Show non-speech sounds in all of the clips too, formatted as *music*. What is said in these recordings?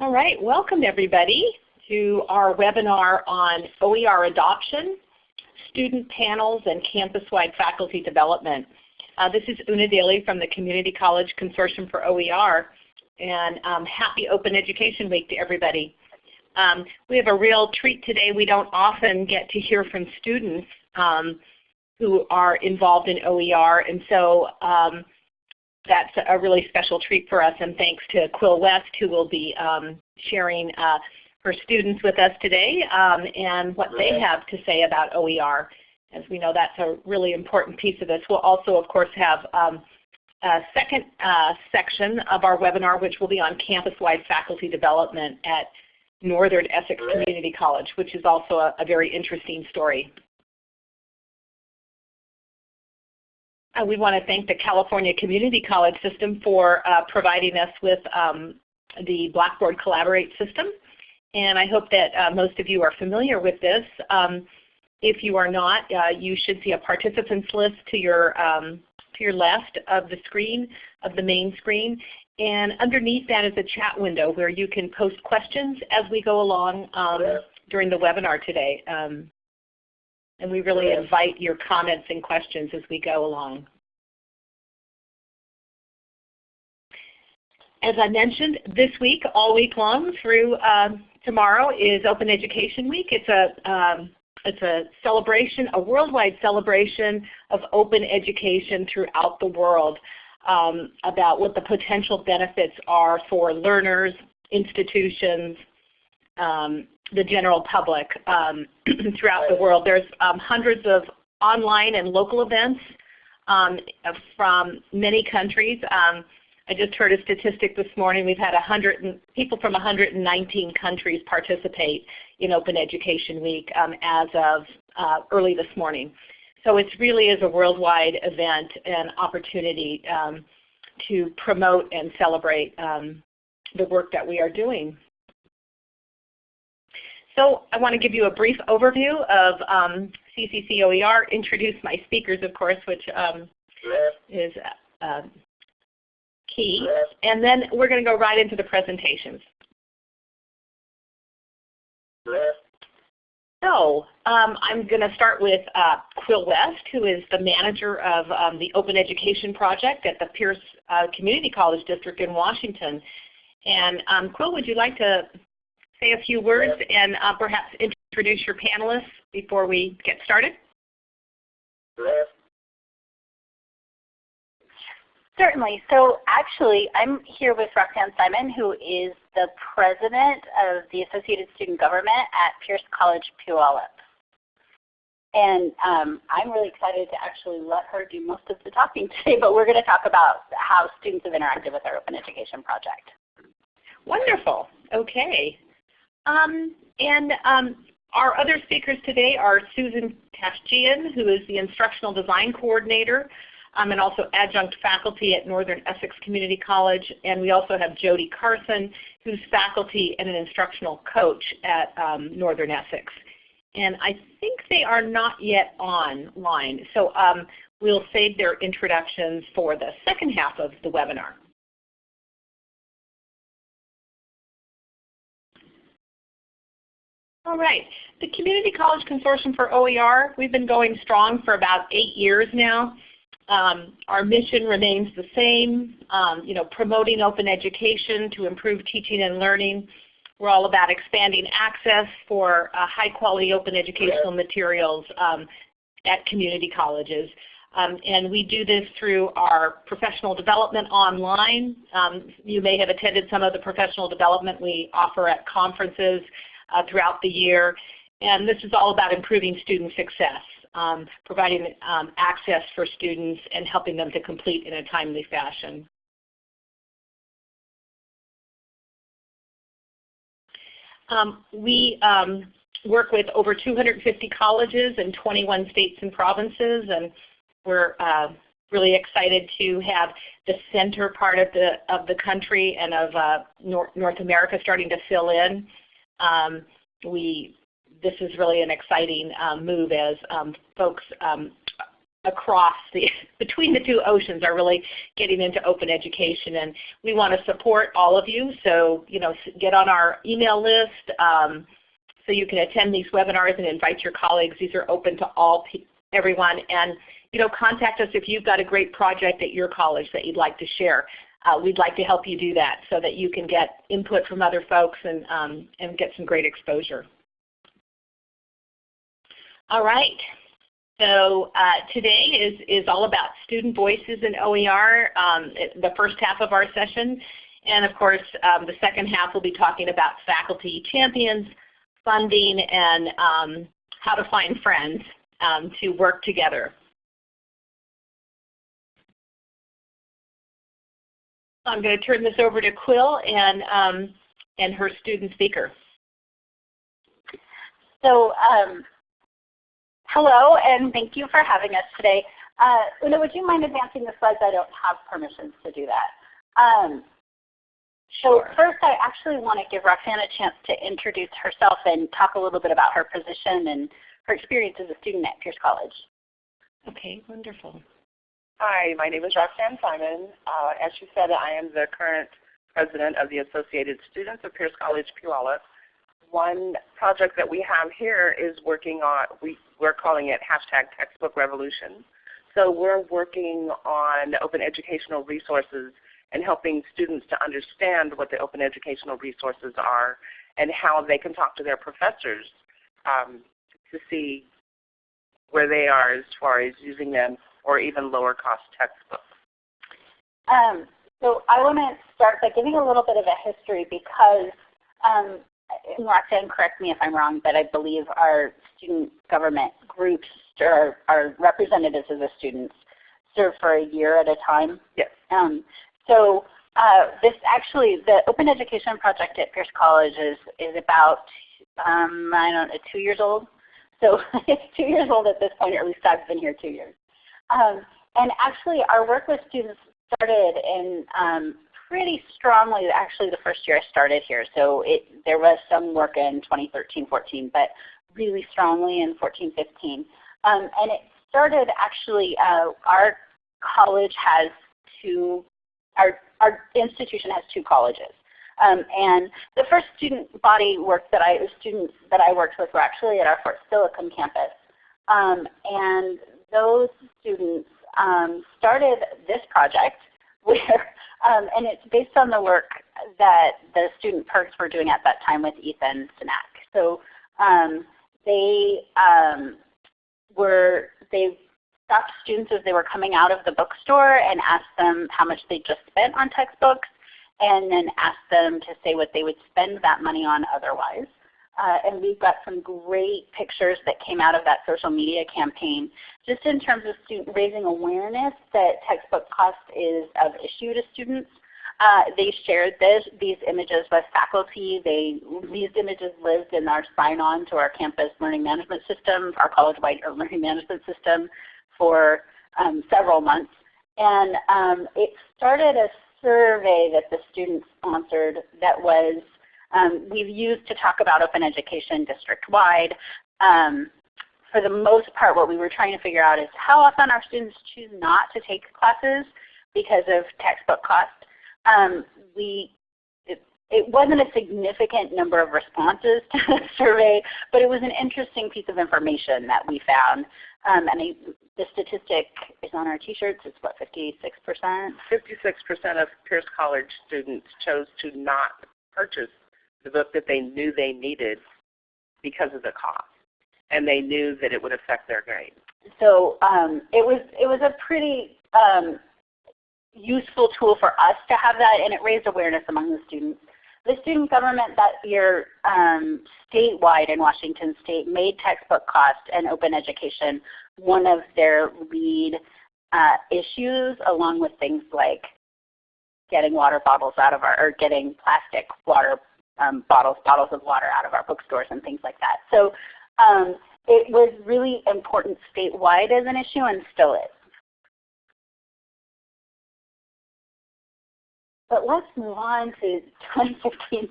All right, welcome everybody to our webinar on OER adoption, student panels, and campus-wide faculty development. Uh, this is Una Daly from the Community College Consortium for OER, and um, happy Open Education Week to everybody. Um, we have a real treat today. We don't often get to hear from students um, who are involved in OER, and so um, that's a really special treat for us, and thanks to Quill West who will be um, sharing uh, her students with us today um, and what they have to say about OER. As we know, that's a really important piece of this. We'll also, of course, have um, a second uh, section of our webinar, which will be on campus-wide faculty development at Northern Essex Community College, which is also a, a very interesting story. We want to thank the California Community College System for uh, providing us with um, the Blackboard Collaborate system. And I hope that uh, most of you are familiar with this. Um, if you are not, uh, you should see a participants list to your, um, to your left of the screen, of the main screen. And underneath that is a chat window where you can post questions as we go along um, during the webinar today. Um, and we really invite your comments and questions as we go along. As I mentioned, this week, all week long through um, tomorrow is Open Education Week. It's a, um, it's a celebration, a worldwide celebration of open education throughout the world um, about what the potential benefits are for learners, institutions, um, the general public um, *clears throat* throughout the world. There's um, hundreds of online and local events um, from many countries. Um, I just heard a statistic this morning. We've had 100 people from 119 countries participate in Open Education Week um, as of uh, early this morning. So it really is a worldwide event and opportunity um, to promote and celebrate the work that we are doing. So I want to give you a brief overview of um, CCC OER, introduce my speakers, of course, which um, is uh, key. And then we're going to go right into the presentations. So um, I'm going to start with uh, Quill West, who is the manager of um, the Open Education Project at the Pierce uh, Community College District in Washington. And um, Quill, would you like to say a few words and uh, perhaps introduce your panelists before we get started? Certainly. So actually, I'm here with Roxanne Simon, who is the president of the Associated Student Government at Pierce College Puyallup. And um, I'm really excited to actually let her do most of the talking *laughs* today, but we're going to talk about how students have interacted with our Open Education Project. Wonderful. Okay. Um, and um, our other speakers today are Susan Tashjian, who is the Instructional Design Coordinator um, and also adjunct faculty at Northern Essex Community College. And we also have Jody Carson, who's faculty and an instructional coach at um, Northern Essex. And I think they are not yet online. So um, we'll save their introductions for the second half of the webinar. All right. The Community College Consortium for OER, we've been going strong for about eight years now. Um, our mission remains the same, um, you know, promoting open education to improve teaching and learning. We're all about expanding access for uh, high quality open educational materials um, at community colleges. Um, and we do this through our professional development online. Um, you may have attended some of the professional development we offer at conferences uh, throughout the year. And this is all about improving student success um, providing um, access for students and helping them to complete in a timely fashion. Um, we um, work with over 250 colleges in 21 states and provinces, and we're uh, really excited to have the center part of the of the country and of uh, North, North America starting to fill in. Um, we this is really an exciting um, move as um, folks um, across the *laughs* between the two oceans are really getting into open education and we want to support all of you. So you know get on our email list um, so you can attend these webinars and invite your colleagues. These are open to all everyone. And you know contact us if you've got a great project at your college that you'd like to share uh, we'd like to help you do that so that you can get input from other folks and, um, and get some great exposure. All right. So uh, today is, is all about student voices in OER, um, the first half of our session. And of course, um, the second half will be talking about faculty champions, funding, and um, how to find friends um, to work together. I'm going to turn this over to Quill and, um, and her student speaker. So um, hello and thank you for having us today. Uh, Una, would you mind advancing the slides? I don't have permissions to do that. Um, so first I actually want to give Roxanne a chance to introduce herself and talk a little bit about her position and her experience as a student at Pierce College. Okay, wonderful. Hi, my name is Roxanne Simon. Uh, as she said, I am the current president of the Associated Students of Pierce College Puyallup. One project that we have here is working on, we, we're calling it hashtag textbook revolution. So we're working on open educational resources and helping students to understand what the open educational resources are and how they can talk to their professors um, to see where they are as far as using them or even lower cost textbooks? Um, so I want to start by giving a little bit of a history because, um, Roxanne, correct me if I'm wrong, but I believe our student government groups or our representatives of the students serve for a year at a time. Yes. Um, so uh, this actually, the Open Education Project at Pierce College is, is about, um, I don't know, two years old. So *laughs* it's two years old at this point, or at least I've been here two years. Um, and actually our work with students started in um, pretty strongly actually the first year I started here. So it, there was some work in 2013-14, but really strongly in 14-15. Um, and it started actually, uh, our college has two, our, our institution has two colleges. Um, and the first student body work that I, students that I worked with were actually at our Fort Steilacoom campus. Um, and those students um, started this project *laughs* where, um, and it's based on the work that the student PIRGs were doing at that time with Ethan Senack. So um, they um, were, they stopped students as they were coming out of the bookstore and asked them how much they just spent on textbooks and then asked them to say what they would spend that money on otherwise. Uh, and we've got some great pictures that came out of that social media campaign just in terms of student raising awareness that textbook cost is of issue to students. Uh, they shared this, these images with faculty. They, these images lived in our sign-on to our campus learning management system, our college-wide learning management system for um, several months. And um, it started a survey that the students sponsored that was um, we've used to talk about open education district-wide. Um, for the most part, what we were trying to figure out is how often our students choose not to take classes because of textbook cost. Um, we, it, it, wasn't a significant number of responses *laughs* to the survey, but it was an interesting piece of information that we found. Um, and I, the statistic is on our t-shirts. It's what, 56%? 56% of Pierce College students chose to not purchase the book that they knew they needed because of the cost. And they knew that it would affect their grade. So um, it was it was a pretty um, useful tool for us to have that, and it raised awareness among the students. The student government that year um, statewide in Washington State made textbook cost and open education one of their lead uh, issues along with things like getting water bottles out of our, or getting plastic water um, bottles, bottles of water out of our bookstores and things like that. So um, it was really important statewide as an issue and still is. But let's move on to 2015-16.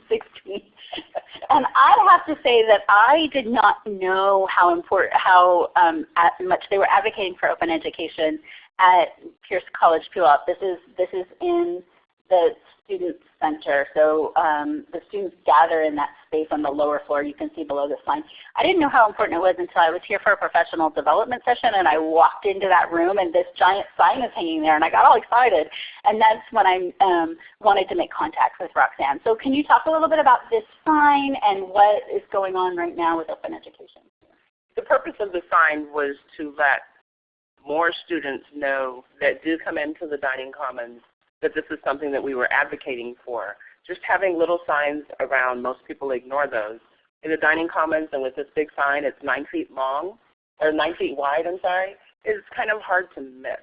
and I have to say that I did not know how important, how um, much they were advocating for open education at Pierce College Puyallup. This is this is in the student center. So um, the students gather in that space on the lower floor. You can see below the sign. I didn't know how important it was until I was here for a professional development session and I walked into that room and this giant sign is hanging there and I got all excited. And that's when I um, wanted to make contact with Roxanne. So can you talk a little bit about this sign and what is going on right now with open education? The purpose of the sign was to let more students know that do come into the dining commons that this is something that we were advocating for. Just having little signs around, most people ignore those. In the dining commons and with this big sign, it's 9 feet long, or 9 feet wide, I'm sorry, it's kind of hard to miss.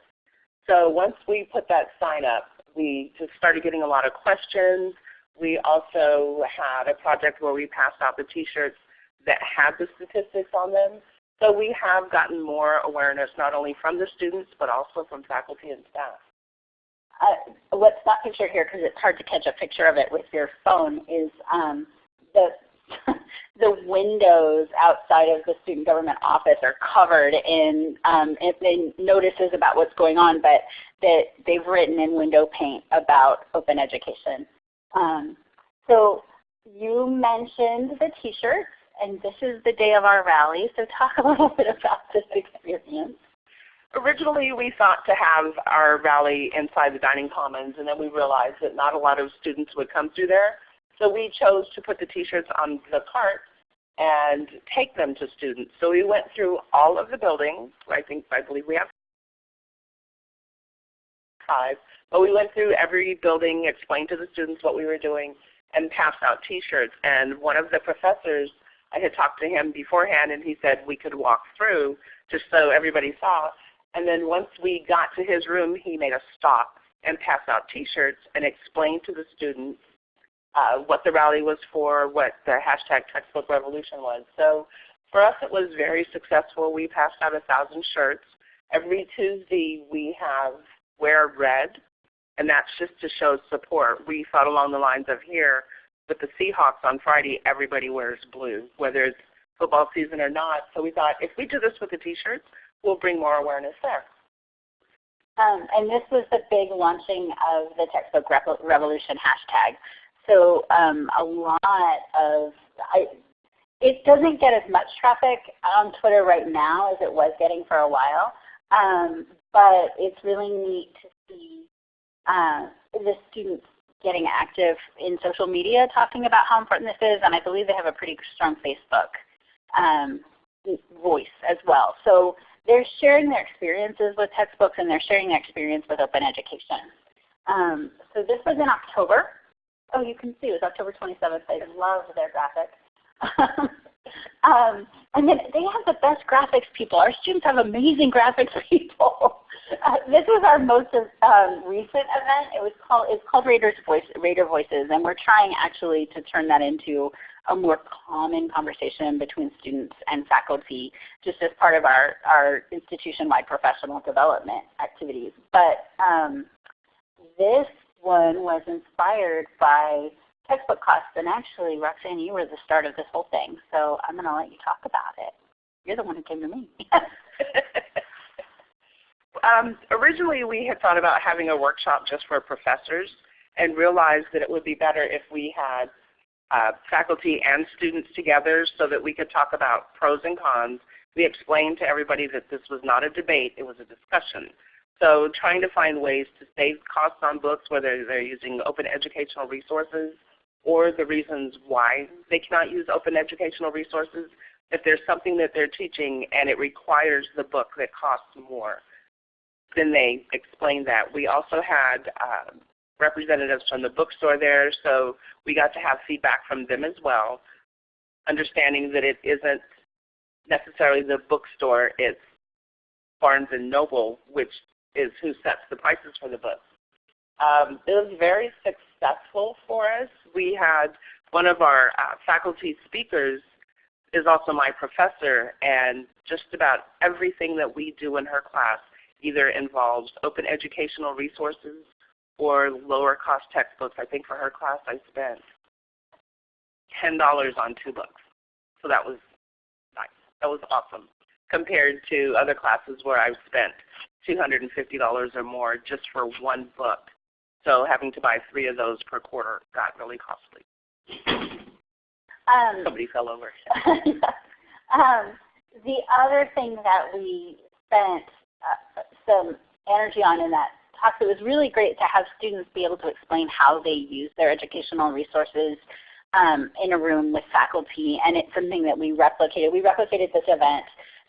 So once we put that sign up, we just started getting a lot of questions. We also had a project where we passed out the t-shirts that had the statistics on them. So we have gotten more awareness not only from the students but also from faculty and staff uh, what's not pictured here because it's hard to catch a picture of it with your phone is um, the *laughs* the windows outside of the student government office are covered in, um, in notices about what's going on, but that they've written in window paint about open education. Um, so you mentioned the t-shirts, and this is the day of our rally. So talk *laughs* a little bit about this experience. Originally we thought to have our rally inside the dining commons and then we realized that not a lot of students would come through there. So we chose to put the t-shirts on the cart and take them to students. So we went through all of the buildings. I think I believe we have five. But we went through every building, explained to the students what we were doing, and passed out t-shirts. And one of the professors, I had talked to him beforehand and he said we could walk through just so everybody saw. And then once we got to his room, he made us stop and pass out T-shirts and explain to the students uh, what the rally was for, what the hashtag textbook revolution was. So for us it was very successful. We passed out a thousand shirts. Every Tuesday we have wear red, and that's just to show support. We thought along the lines of here, with the Seahawks on Friday, everybody wears blue, whether it's football season or not. So we thought if we do this with the t-shirts, we'll bring more awareness there. Um, and this was the big launching of the textbook revolution hashtag. So um, a lot of, I, it doesn't get as much traffic on Twitter right now as it was getting for a while. Um, but it's really neat to see uh, the students getting active in social media talking about how important this is. And I believe they have a pretty strong Facebook um, voice as well. So they're sharing their experiences with textbooks and they're sharing their experience with open education. Um, so this was in October. Oh, you can see it was October 27th. I love their graphics. *laughs* um, and then they have the best graphics people. Our students have amazing graphics *laughs* people. Uh, this was our most um, recent event. It was called it's called Raiders Voice, Raider Voices, and we're trying actually to turn that into a more common conversation between students and faculty just as part of our, our institution-wide professional development activities. But um, this one was inspired by textbook costs. And actually, Roxanne, you were the start of this whole thing. So I'm going to let you talk about it. You're the one who came to me. *laughs* um, originally, we had thought about having a workshop just for professors and realized that it would be better if we had uh, faculty and students together so that we could talk about pros and cons. We explained to everybody that this was not a debate, it was a discussion. So trying to find ways to save costs on books, whether they're using open educational resources or the reasons why they cannot use open educational resources. If there's something that they're teaching and it requires the book that costs more, then they explain that. We also had uh, representatives from the bookstore there, so we got to have feedback from them as well, understanding that it isn't necessarily the bookstore, it's Barnes & Noble, which is who sets the prices for the books. Um, it was very successful for us. We had one of our uh, faculty speakers is also my professor, and just about everything that we do in her class either involves open educational resources or lower cost textbooks. I think for her class I spent $10 on two books. So that was nice. That was awesome compared to other classes where I've spent $250 or more just for one book. So having to buy three of those per quarter got really costly. Um, Somebody fell over. *laughs* um, the other thing that we spent uh, some energy on in that talk, it was really great to have students be able to explain how they use their educational resources um, in a room with faculty, and it's something that we replicated. We replicated this event.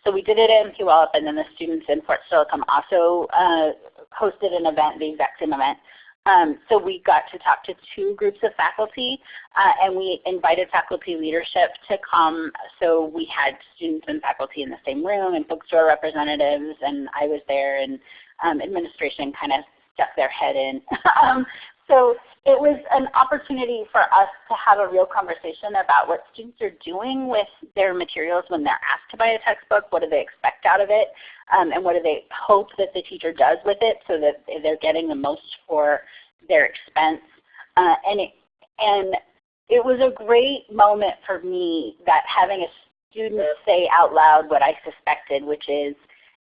So we did it in Puyallup, and then the students in Fort Steilacoom also uh, hosted an event, the exact same event. Um, so we got to talk to two groups of faculty, uh, and we invited faculty leadership to come. So we had students and faculty in the same room, and bookstore representatives, and I was there, and um, administration kind of stuck their head in. *laughs* um, so it was an opportunity for us to have a real conversation about what students are doing with their materials when they're asked to buy a textbook. What do they expect out of it? Um, and what do they hope that the teacher does with it so that they're getting the most for their expense. Uh, and, it, and it was a great moment for me that having a student say out loud what I suspected, which is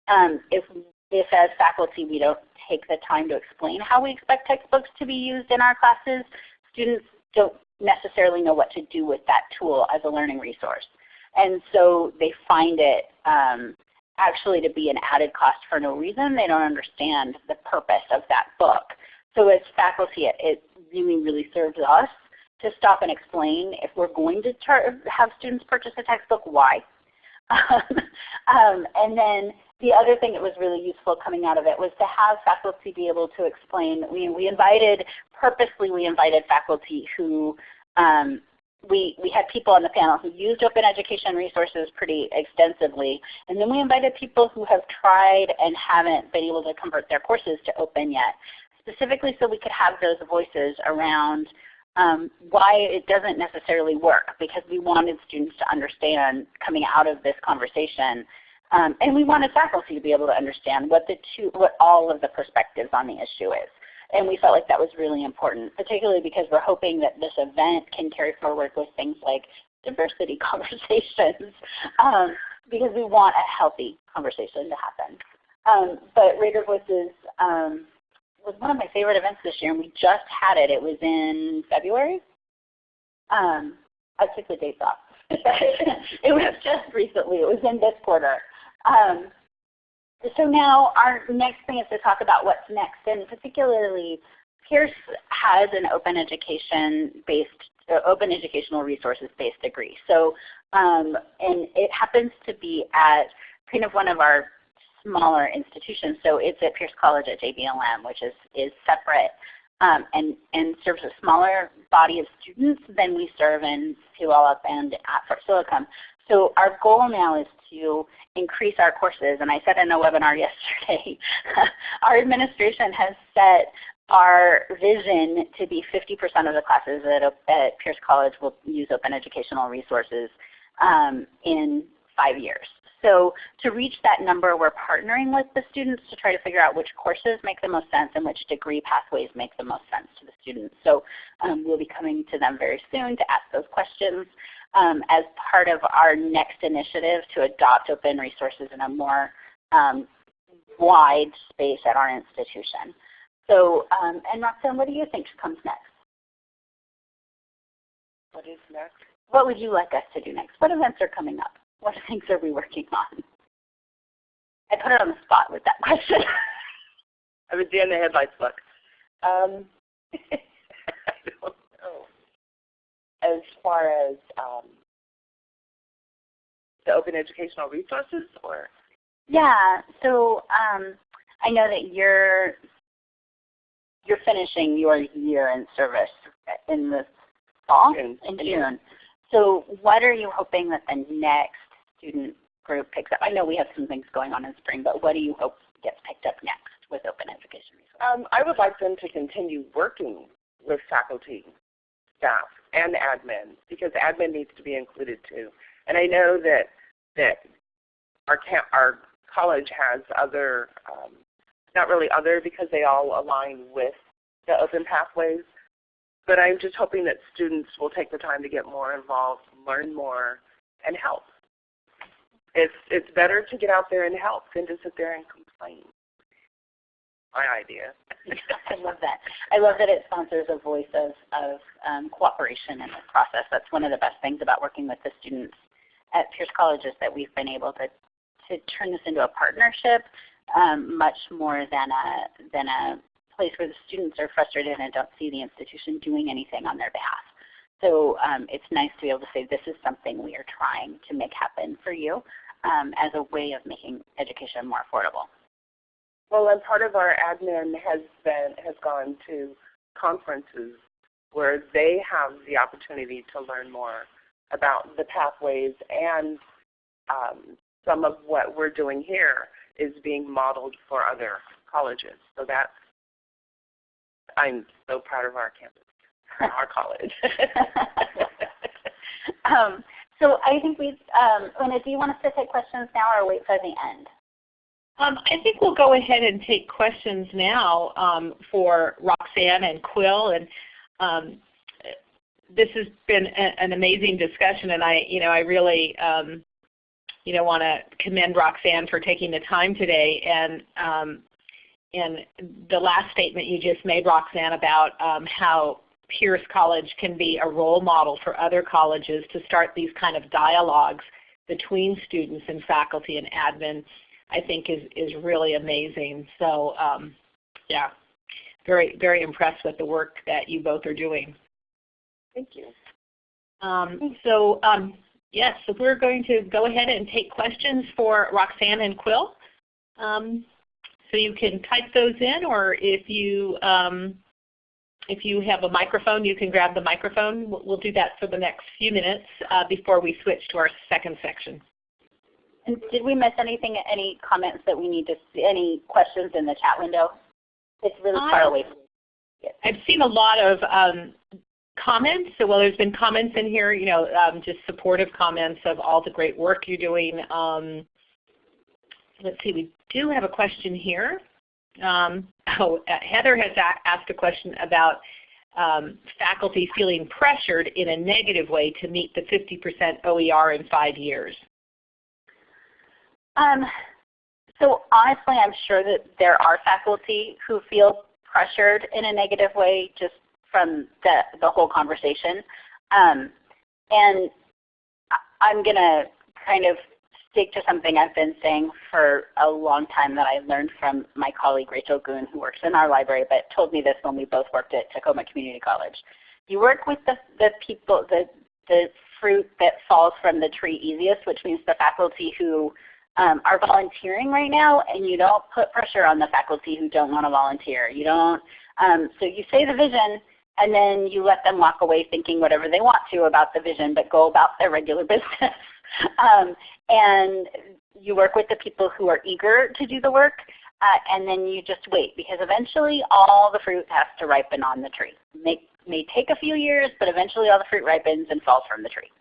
um, if, if as faculty we don't take the time to explain how we expect textbooks to be used in our classes, students don't necessarily know what to do with that tool as a learning resource. And so they find it um, actually to be an added cost for no reason. They don't understand the purpose of that book. So as faculty, it, it really, really serves us to stop and explain if we're going to have students purchase a textbook, why. *laughs* um, and then the other thing that was really useful coming out of it was to have faculty be able to explain. We, we invited, purposely we invited faculty who, um, we, we had people on the panel who used open education resources pretty extensively. And then we invited people who have tried and haven't been able to convert their courses to open yet, specifically so we could have those voices around um, why it doesn't necessarily work because we wanted students to understand coming out of this conversation um, and we wanted faculty to be able to understand what the two, what all of the perspectives on the issue is. And we felt like that was really important, particularly because we're hoping that this event can carry forward with things like diversity *laughs* conversations, um, because we want a healthy conversation to happen. Um, but Raider Voices um, was one of my favorite events this year, and we just had it. It was in February. Um, I took the dates off. *laughs* it was just recently. It was in this quarter. Um, so now our next thing is to talk about what's next, and particularly Pierce has an open education based, uh, open educational resources based degree. So, um, and it happens to be at kind of one of our smaller institutions. So it's at Pierce College at JBLM, which is, is separate um, and, and serves a smaller body of students than we serve in Puyallup and at Fort Steilacoom. So our goal now is to increase our courses. And I said in a webinar *laughs* yesterday, *laughs* our administration has set our vision to be 50% of the classes at, at, Pierce College will use open educational resources um, in five years. So to reach that number, we're partnering with the students to try to figure out which courses make the most sense and which degree pathways make the most sense to the students. So um, we'll be coming to them very soon to ask those questions um, as part of our next initiative to adopt open resources in a more um, wide space at our institution. So, um, and Roxanne, what do you think comes next? What is next? What would you like us to do next? What events are coming up? What *laughs* things are we working on? I put it on the spot with that *laughs* question. I was in the headlights look. Um, *laughs* I don't know. As far as um, the open educational resources or? Yeah, so um, I know that you're you're finishing your year in service in the fall, June. in June. So what are you hoping that the next student group picks up? I know we have some things going on in spring, but what do you hope gets picked up next with open education resources? Um, I would like them to continue working with faculty, staff, and admin because admin needs to be included too. And I know that that our camp, our college has other, um, not really other because they all align with the open pathways. But I'm just hoping that students will take the time to get more involved, learn more, and help. It's, it's better to get out there and help than to sit there and complain. My idea. *laughs* I love that. I love that it sponsors a voice of, of um, cooperation in this process. That's one of the best things about working with the students at Pierce College is that we've been able to, to turn this into a partnership um, much more than a, than a place where the students are frustrated and don't see the institution doing anything on their behalf. So um, it's nice to be able to say this is something we are trying to make happen for you um, as a way of making education more affordable. Well, and part of our admin has been has gone to conferences where they have the opportunity to learn more about the pathways and um, some of what we're doing here is being modeled for other colleges. So that's I'm so proud of our campus, *laughs* our college. *laughs* um, so I think we, um, Una, do you want us to take questions now or wait for the end? Um, I think we'll go ahead and take questions now um, for Roxanne and Quill. And um, this has been a, an amazing discussion, and I, you know, I really, um, you know, want to commend Roxanne for taking the time today. And um, and the last statement you just made, Roxanne, about um, how Pierce College can be a role model for other colleges to start these kind of dialogues between students and faculty and admin, I think is, is really amazing. So um, yeah, very, very impressed with the work that you both are doing. Thank you. Um, so um, yes, so we're going to go ahead and take questions for Roxanne and Quill. Um, so you can type those in, or if you um, if you have a microphone, you can grab the microphone. We'll do that for the next few minutes uh, before we switch to our second section. Did we miss anything? Any comments that we need to see? Any questions in the chat window? It's really far away. I've seen a lot of um, comments. So well, there's been comments in here, you know, um, just supportive comments of all the great work you're doing. Um, let's see, we do have a question here. Um, oh, uh, Heather has asked a question about um, faculty feeling pressured in a negative way to meet the 50% OER in five years. Um, so honestly, I'm sure that there are faculty who feel pressured in a negative way just from the, the whole conversation. Um, and I'm going to kind of stick to something I've been saying for a long time that I learned from my colleague Rachel Goon who works in our library but told me this when we both worked at Tacoma Community College. You work with the, the people, the, the fruit that falls from the tree easiest, which means the faculty who um, are volunteering right now, and you don't put pressure on the faculty who don't want to volunteer. You don't. Um, so you say the vision, and then you let them walk away thinking whatever they want to about the vision, but go about their regular *laughs* business. um, and you work with the people who are eager to do the work, uh, and then you just wait because eventually all the fruit has to ripen on the tree. May, may take a few years, but eventually all the fruit ripens and falls from the tree.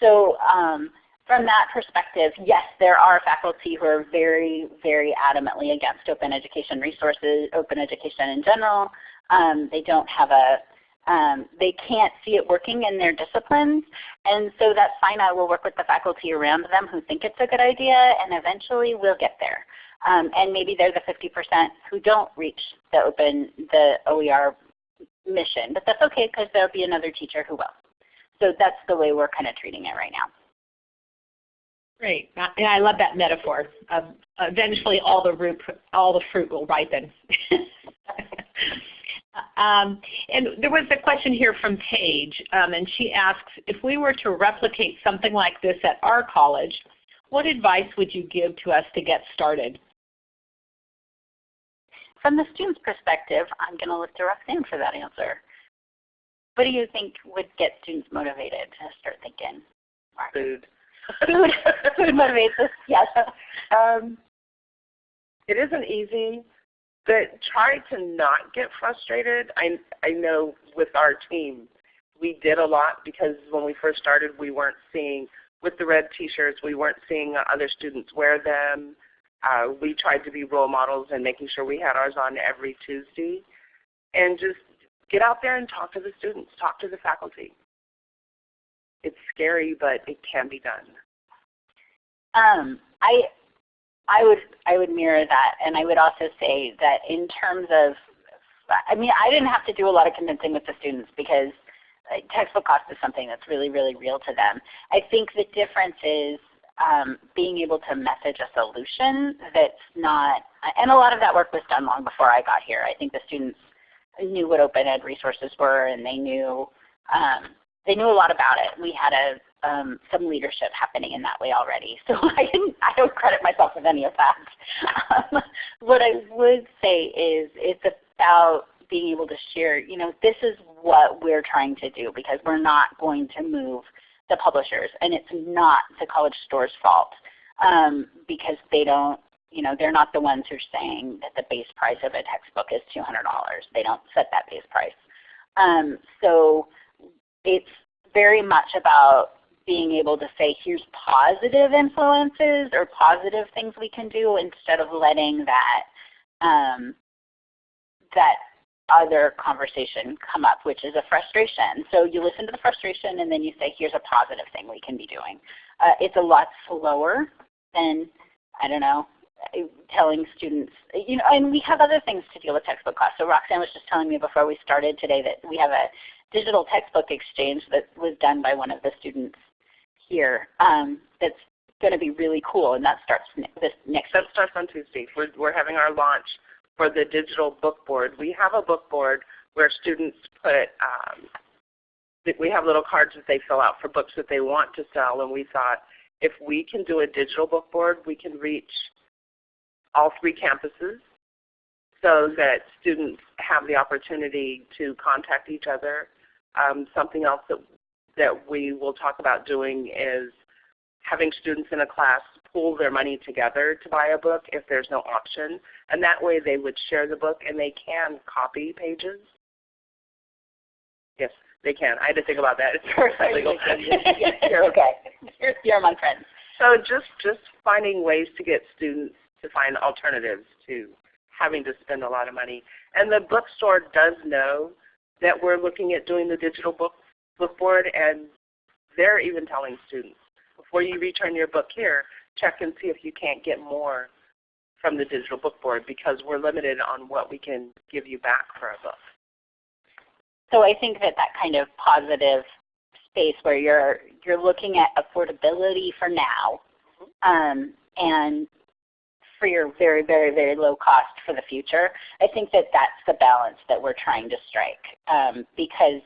So um, from that perspective, yes, there are faculty who are very, very adamantly against open education resources, open education in general. Um, they don't have a um, they can't see it working in their disciplines. And so that's fine. I will work with the faculty around them who think it's a good idea, and eventually we'll get there. Um, and maybe they're the 50% who don't reach the open, the OER mission. But that's okay because there'll be another teacher who will. So that's the way we're kind of treating it right now. Great. And I love that metaphor. eventually all the, root, all the fruit will ripen. *laughs* Um, and there was a question here from Paige, um, and she asks, if we were to replicate something like this at our college, what advice would you give to us to get started? From the student's perspective, I'm going to look to Roxanne for that answer. What do you think would get students motivated to start thinking? Food. Food, food motivates us, yes. Um, it isn't easy but try to not get frustrated. I, I know with our team, we did a lot because when we first started, we weren't seeing, with the red t-shirts, we weren't seeing other students wear them. Uh, we tried to be role models and making sure we had ours on every Tuesday. and just get out there and talk to the students, talk to the faculty. It's scary, but it can be done. Um, I I would I would mirror that, and I would also say that in terms of, I mean, I didn't have to do a lot of convincing with the students because textbook cost is something that's really really real to them. I think the difference is um, being able to message a solution that's not, and a lot of that work was done long before I got here. I think the students knew what open ed resources were, and they knew um, they knew a lot about it. We had a um, some leadership happening in that way already. *laughs* So I didn't I don't credit myself with any of that. Um, what I would say is it's about being able to share, you know, this is what we're trying to do because we're not going to move the publishers and it's not the college store's fault um, because they don't you know, they're not the ones who are saying that the base price of a textbook is $200. They don't set that base price. Um, so it's very much about being able to say here's positive influences or positive things we can do instead of letting that um, that other conversation come up, which is a frustration. So you listen to the frustration and then you say here's a positive thing we can be doing. Uh, it's a lot slower than I don't know telling students, you know, and we have other things to deal with textbook costs. So Roxanne was just telling me before we started today that we have a digital textbook exchange that was done by one of the students here um, that's going to be really cool, and that starts this next That starts on Tuesday. We're, we're having our launch for the digital book board. We have a book board where students put, um, we have little cards that they fill out for books that they want to sell, and we thought if we can do a digital book board, we can reach all three campuses so that students have the opportunity to contact each other. Um, something else that, that we will talk about doing is having students in a class pool their money together to buy a book if there's no option. And that way they would share the book and they can copy pages. Yes, they can. I had to think about that. *laughs* It's very *laughs* legal. you're okay. You're, you're my friend. So just, just finding ways to get students to find alternatives to having to spend a lot of money. And the bookstore does know that we're looking at doing the digital book, book board and they're even telling students, before you return your book here, check and see if you can't get more from the digital book board because we're limited on what we can give you back for a book. So I think that that kind of positive space where you're you're looking at affordability for now mm-hmm. um, and for your very, very, very low cost for the future. I think that that's the balance that we're trying to strike um, because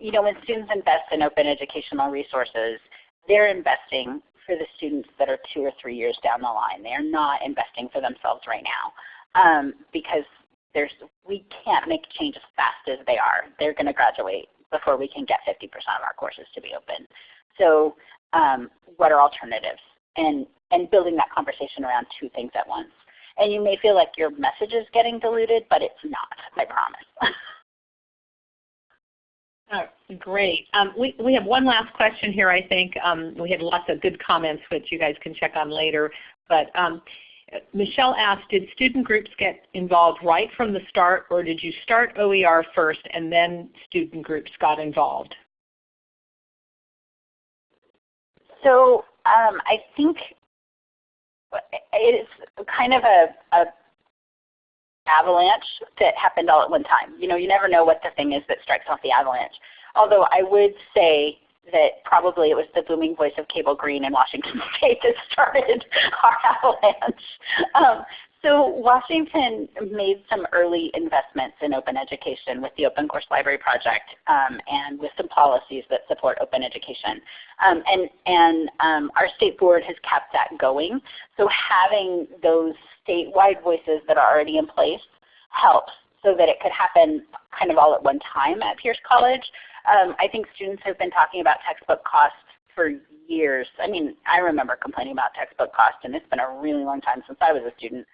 you know, when students invest in open educational resources, they're investing for the students that are two or three years down the line. They are not investing for themselves right now um, because there's, we can't make change as fast as they are. They're going to graduate before we can get 50% of our courses to be open. So um, what are alternatives? And and building that conversation around two things at once. And you may feel like your message is getting diluted, but it's not, I promise. *laughs* Oh, great. Um, we, we have one last question here, I think. Um, we had lots of good comments which you guys can check on later. But um, Michelle asked, did student groups get involved right from the start or did you start OER first and then student groups got involved? So um, I think it's kind of a, a avalanche that happened all at one time. You know, you never know what the thing is that strikes off the avalanche. Although I would say that probably it was the booming voice of Cable Green in Washington *laughs* State that started *laughs* our avalanche. Um, so Washington made some early investments in open education with the Open Course Library Project um, and with some policies that support open education. Um, and and um, our state board has kept that going. So having those statewide voices that are already in place helps so that it could happen kind of all at one time at Pierce College. Um, I think students have been talking about textbook costs for years. I mean, I remember complaining about textbook costs, and it's been a really long time since I was a student.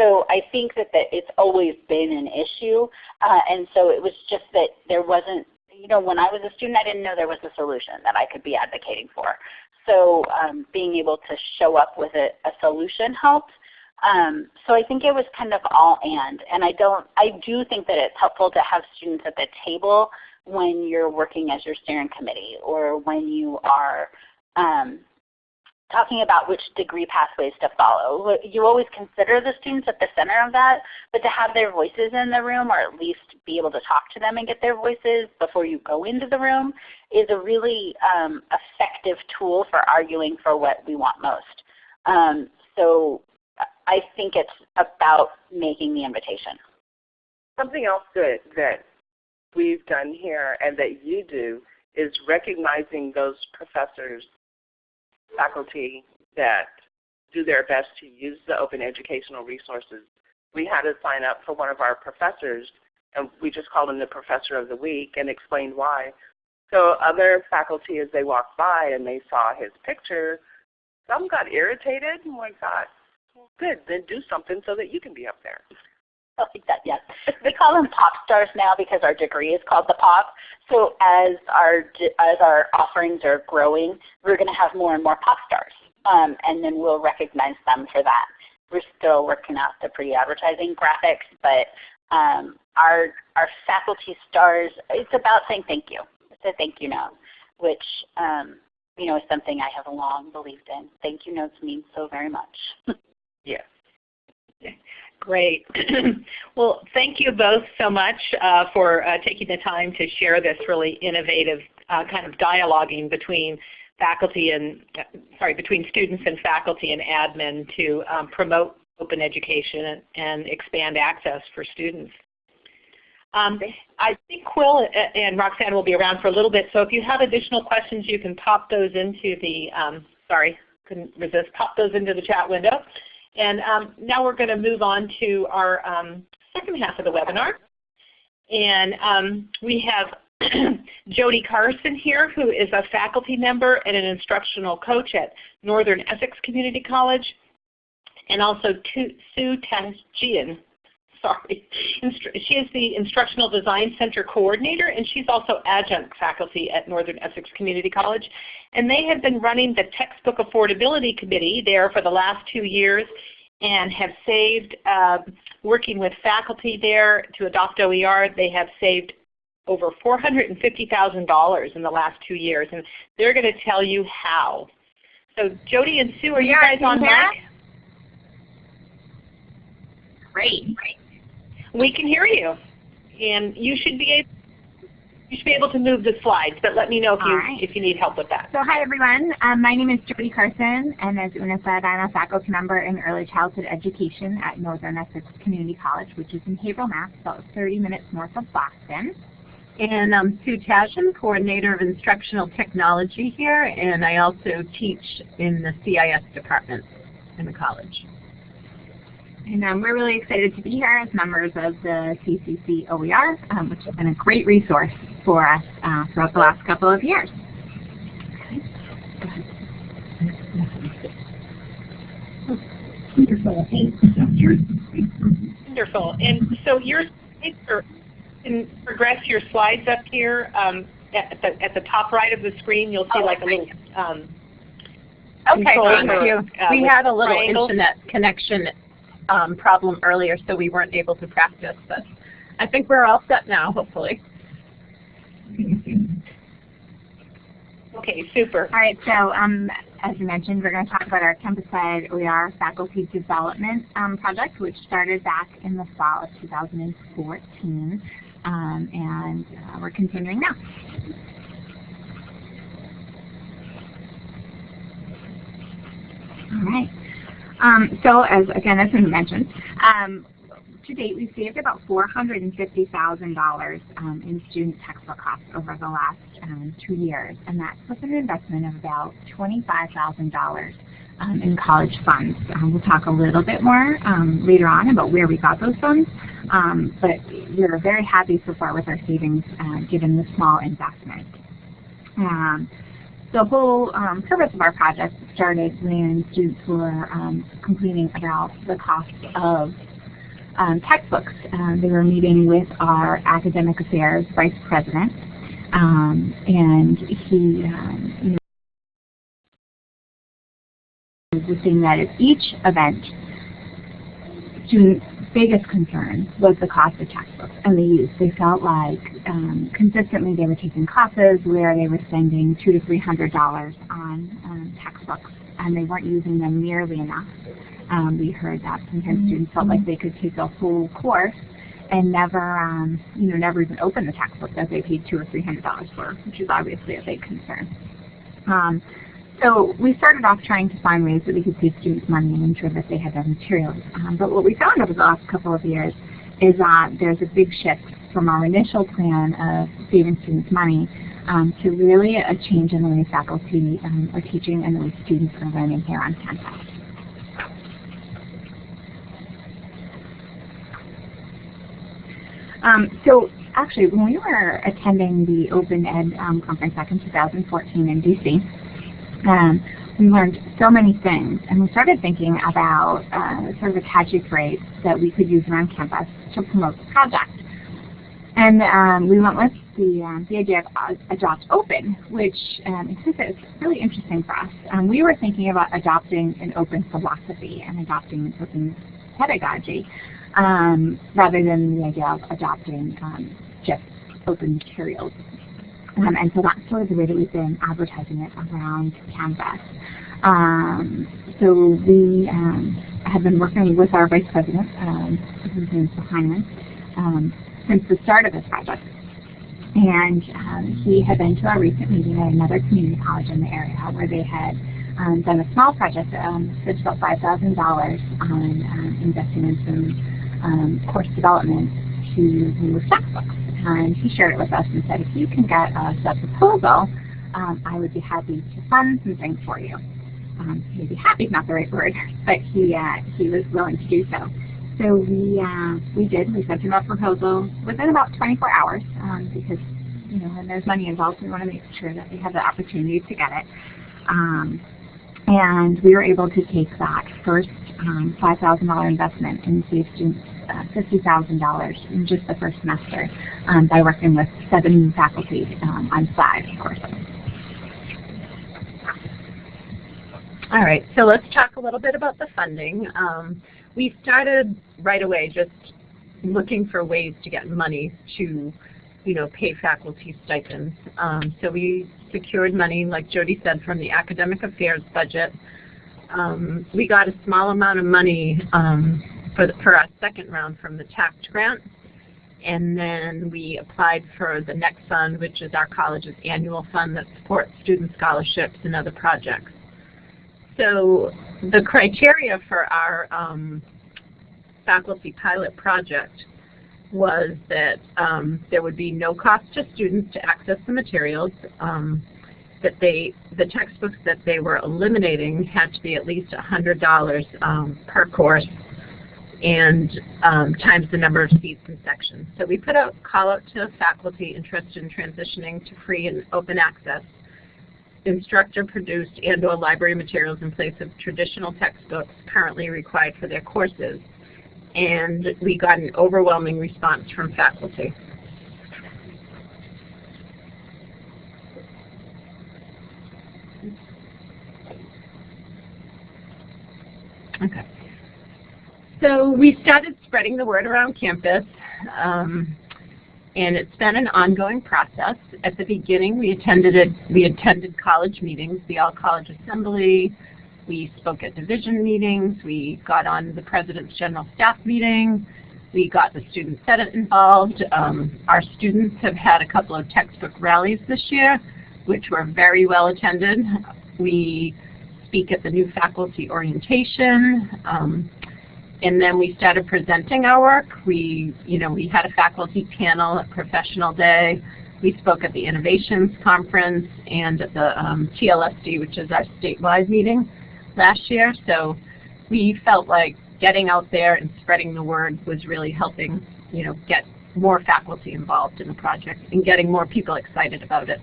So I think that, that it's always been an issue. Uh, and so it was just that there wasn't, you know, when I was a student, I didn't know there was a solution that I could be advocating for. So um, being able to show up with a, a solution helped. Um, so I think it was kind of all and, and I don't, I do think that it's helpful to have students at the table when you're working as your steering committee or when you are um, talking about which degree pathways to follow. You always consider the students at the center of that, but to have their voices in the room or at least be able to talk to them and get their voices before you go into the room is a really um, effective tool for arguing for what we want most. Um, so I think it's about making the invitation. Something else that, that we've done here and that you do is recognizing those professors faculty that do their best to use the open educational resources. We had to sign up for one of our professors, and we just called him the Professor of the Week and explained why. So other faculty, as they walked by and they saw his picture, some got irritated and we thought, good, then do something so that you can be up there. I like that, yes. We call them pop stars now because our degree is called the pop. So as our as our offerings are growing, we're going to have more and more pop stars, um, and then we'll recognize them for that. We're still working out the pre-advertising graphics, but um, our our faculty stars, it's about saying thank you. It's a thank you note, which um, you know is something I have long believed in. Thank you notes mean so very much. *laughs* yes. Great. *clears throat* well, thank you both so much uh, for uh, taking the time to share this really innovative uh, kind of dialoguing between faculty and, sorry, between students and faculty and admin to um, promote open education and expand access for students. Um, I think Quill and Roxanne will be around for a little bit, so if you have additional questions, you can pop those into the, um, sorry, couldn't resist, pop those into the chat window. And um, now we're going to move on to our um, second half of the webinar. And um, we have *clears throat* Jody Carson here, who is a faculty member and an instructional coach at Northern Essex Community College, and also Sue Tajian. *laughs* Sorry. She is the Instructional Design Center Coordinator, and she's also adjunct faculty at Northern Essex Community College. And they have been running the Textbook Affordability Committee there for the last two years and have saved, uh, working with faculty there to adopt OER, they have saved over $450,000 in the last two years. And they're going to tell you how. So Jody and Sue, are you guys on mic? Great. We can hear you. And you should be able you should be able to move the slides, but let me know if you right. if you need help with that. So hi everyone, um, my name is Jody Carson, and as Una said, I'm a faculty member in early childhood education at Northern Essex Community College, which is in Haverhill, Mass, about 30 minutes north of Boston. And I'm Sue Tajian, Coordinator of Instructional Technology here, and I also teach in the CIS department in the college. And um, we're really excited to be here as members of the CCC OER, um, which has been a great resource for us uh, throughout the last couple of years. Wonderful. Wonderful. And so your slides can progress your slides up here. Um, at, the, at the top right of the screen, you'll see like a little um, Okay, thank you. Uh, we had a little triangles. internet connection um, problem earlier, so we weren't able to practice, but I think we're all set now, hopefully. Okay, super. All right, so um, as you mentioned, we're going to talk about our campus-wide OER faculty development um, project, which started back in the fall of 2014, um, and uh, we're continuing now. All right. Um, so as again, as we mentioned, um, to date we've saved about $450,000 um, in student textbook costs over the last um, two years, and that's with an investment of about $25,000 um, in college funds. Um, we'll talk a little bit more later on about where we got those funds, but we're very happy so far with our savings uh, given the small investment. The whole um, purpose of our project started when students were um, complaining about the cost of um, textbooks. Um, they were meeting with our academic affairs vice president, um, and he um, was saying that at each event, students' biggest concern was the cost of textbooks and the use. They felt like um, consistently they were taking classes where they were spending two to three hundred dollars on um, textbooks and they weren't using them nearly enough. Um, we heard that sometimes students felt like they could take a whole course and never, um, you know, never even open the textbook that they paid two or three hundred dollars for, which is obviously a big concern. So we started off trying to find ways that we could save students money and ensure that they had their materials. Um, but what we found over the last couple of years is that there's a big shift from our initial plan of saving students money um, to really a change in the way faculty um, are teaching and the way students are learning here on campus. Um, so actually, when we were attending the Open Ed um, conference back in 2014 in DC, um, we learned so many things, and we started thinking about uh, sort of a catchy phrase that we could use around campus to promote the project. And um, we went with the, um, the idea of Adopt Open, which um, is really interesting for us. Um, we were thinking about adopting an open philosophy and adopting an open pedagogy um, rather than the idea of adopting um, just open materials. Um, and so that's sort of the way that we've been advertising it around campus. Um, so we um, have been working with our vice president, is Heineman, um, since the start of this project. And um, he had been to our recent meeting at another community college in the area where they had um, done a small project, um, spent about $5,000 on um, investing in some um, course development to remove textbooks. And he shared it with us and said, if you can get us a proposal, um, I would be happy to fund some things for you. Um, maybe happy is not the right word, *laughs* but he, uh, he was willing to do so. So we, uh, we did. We sent him a proposal within about 24 hours um, because, you know, when there's money involved, we want to make sure that they have the opportunity to get it. Um, and we were able to take that first um, $5,000 investment students uh, $50,000 in just the first semester um, by working with seven faculty um, on five courses. All right, so let's talk a little bit about the funding. Um, we started right away just looking for ways to get money to, you know, pay faculty stipends. Um, so we secured money, like Jody said, from the academic affairs budget. Um, we got a small amount of money um, for, the, for our second round from the TAACCCT grant. And then we applied for the next fund, which is our college's annual fund that supports student scholarships and other projects. So the criteria for our um, faculty pilot project was that um, there would be no cost to students to access the materials, um, that they, the textbooks that they were eliminating had to be at least $100 um, per course and um, times the number of seats and sections. So we put a call out to faculty interested in transitioning to free and open access instructor produced and or library materials in place of traditional textbooks currently required for their courses. And we got an overwhelming response from faculty. Okay. So we started spreading the word around campus. Um, and it's been an ongoing process. At the beginning, we attended we attended college meetings, the All College Assembly. We spoke at division meetings. We got on the President's General Staff meeting. We got the Student Senate involved. Um, our students have had a couple of textbook rallies this year, which were very well attended. We speak at the new faculty orientation. Um, and then we started presenting our work. We, you know, we had a faculty panel at Professional Day. We spoke at the Innovations Conference and at the um, TLSD, which is our statewide meeting last year. So we felt like getting out there and spreading the word was really helping, you know, get more faculty involved in the project and getting more people excited about it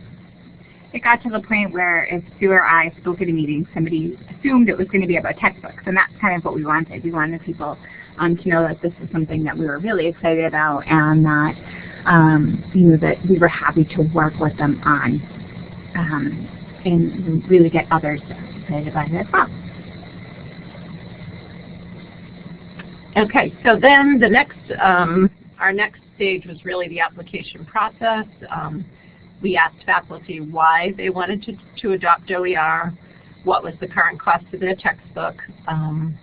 it got to the point where if Sue or I spoke at a meeting, somebody assumed it was going to be about textbooks, and that's kind of what we wanted. We wanted people um, to know that this is something that we were really excited about, and that um, you know that we were happy to work with them on, um, and really get others excited about it as well. Okay, so then the next, um, our next stage was really the application process. We asked faculty why they wanted to, to adopt OER, what was the current cost of their textbook. Um,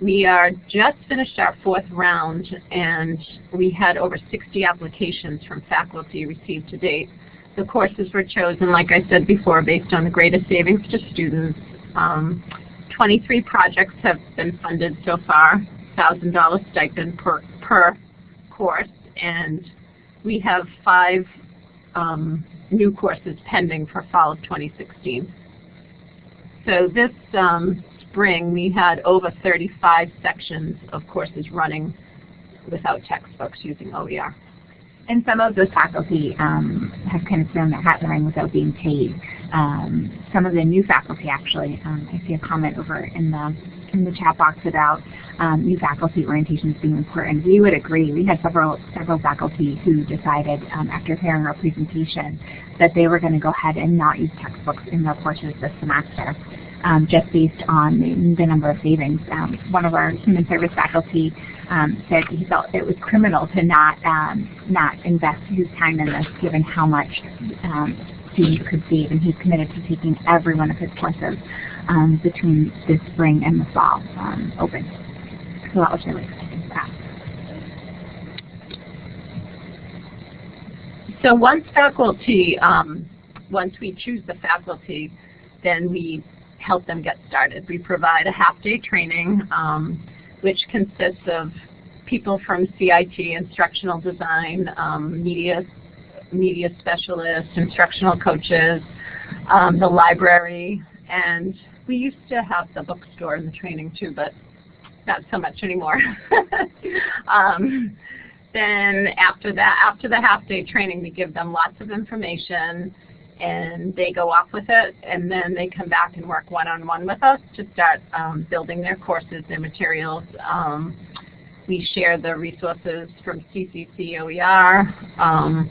we are just finished our fourth round and we had over 60 applications from faculty received to date. The courses were chosen, like I said before, based on the greatest savings to students. Um, 23 projects have been funded so far, $1,000 stipend per, per course, and we have five um, new courses pending for fall of 2016. So this um, spring we had over 35 sections of courses running without textbooks using OER. And some of those faculty um, have kind of thrown their hat in the ring without being paid. Um, some of the new faculty actually, um, I see a comment over in the in the chat box about um, new faculty orientations being important. We would agree. We had several several faculty who decided um, after hearing our presentation that they were going to go ahead and not use textbooks in their courses this semester. Um, just based on the, the number of savings. Um, one of our human service faculty um, said he felt it was criminal to not um, not invest his time in this, given how much students could save, and he's committed to taking every one of his courses um, between this spring and the fall um, open. So that was really exciting for us. So once faculty, um, once we choose the faculty, then we help them get started. We provide a half-day training, um, which consists of people from CIT, instructional design, um, media, media specialists, instructional coaches, um, the library, and we used to have the bookstore in the training too, but not so much anymore. *laughs* um, then after that, after the half-day training, we give them lots of information and they go off with it and then they come back and work one-on-one -on -one with us to start um, building their courses, their materials. Um, we share the resources from CCC OER, um,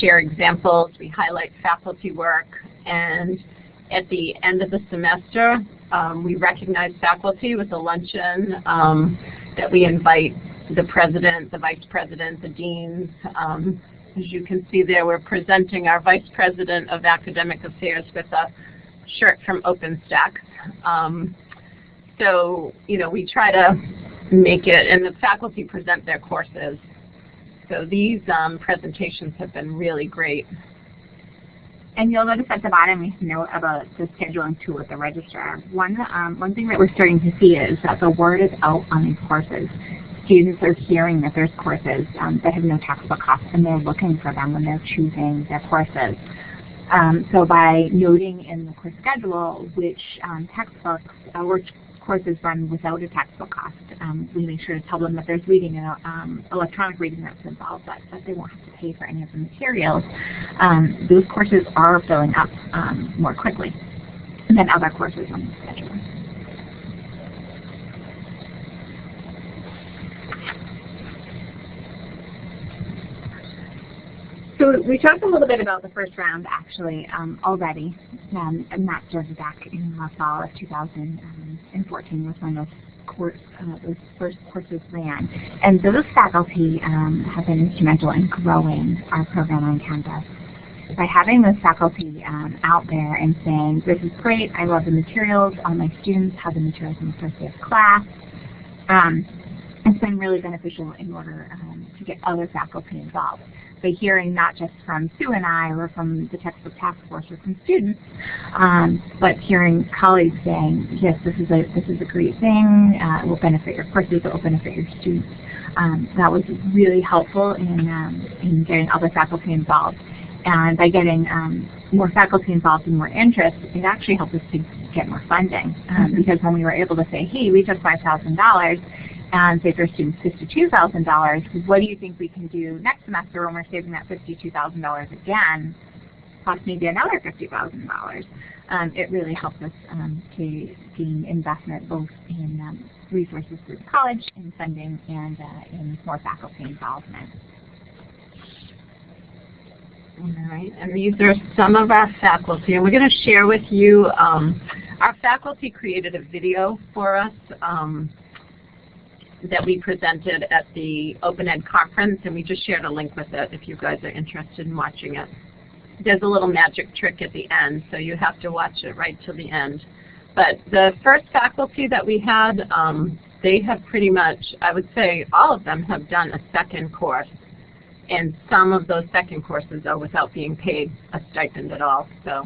share examples, we highlight faculty work, and at the end of the semester, um, we recognize faculty with a luncheon um, that we invite the president, the vice president, the deans. Um, as you can see there, we're presenting our vice president of academic affairs with a shirt from OpenStax. Um, so, you know, we try to make it, and the faculty present their courses. So these um, presentations have been really great. And you'll notice at the bottom we note about the scheduling tool with the registrar. One, um, one thing that we're starting to see is that the word is out on these courses. Students are hearing that there's courses um, that have no textbook costs and they're looking for them when they're choosing their courses. Um, so by noting in the course schedule which um, textbooks, uh, which courses run without a textbook cost. Um, we make sure to tell them that there's reading and um, electronic reading that's involved, but that they won't have to pay for any of the materials. Um, those courses are filling up um, more quickly than other courses on the schedule. So we talked a little bit about the first round actually um, already, um, and that started back in the fall of 2014 was when those, course, uh, those first courses ran. And those faculty um, have been instrumental in growing our program on campus. By having those faculty um, out there and saying, this is great, I love the materials, all my students have the materials in the first day of class, um, it's been really beneficial in order um, to get other faculty involved by hearing not just from Sue and I or from the textbook task force or from students, um, but hearing colleagues saying, yes, this is a this is a great thing. Uh, it will benefit your courses. It will benefit your students. Um, that was really helpful in um, in getting other faculty involved. And by getting um, more faculty involved and more interest, it actually helped us to get more funding. Um, mm -hmm. Because when we were able to say, hey, we took $5,000 and say for students $52,000, what do you think we can do next semester when we're saving that $52,000 again, plus maybe another $50,000? Um, it really helps us um, to gain investment both in um, resources through college, in funding, and uh, in more faculty involvement. All right, and these are some of our faculty, and we're going to share with you, um, our faculty created a video for us um, that we presented at the Open Ed conference, and we just shared a link with it if you guys are interested in watching it. There's a little magic trick at the end, so you have to watch it right till the end. But the first faculty that we had, um, they have pretty much, I would say all of them have done a second course. And some of those second courses are without being paid a stipend at all. So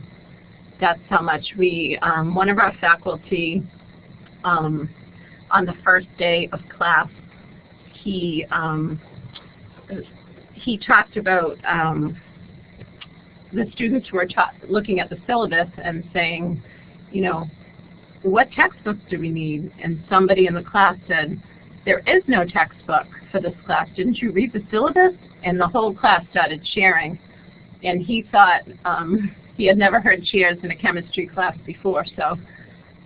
that's how much we, um, one of our faculty um, on the first day of class, he um, he talked about um, the students who were looking at the syllabus and saying, you know, what textbooks do we need? And somebody in the class said, there is no textbook for this class. Didn't you read the syllabus? And the whole class started cheering. And he thought um, he had never heard cheers in a chemistry class before, so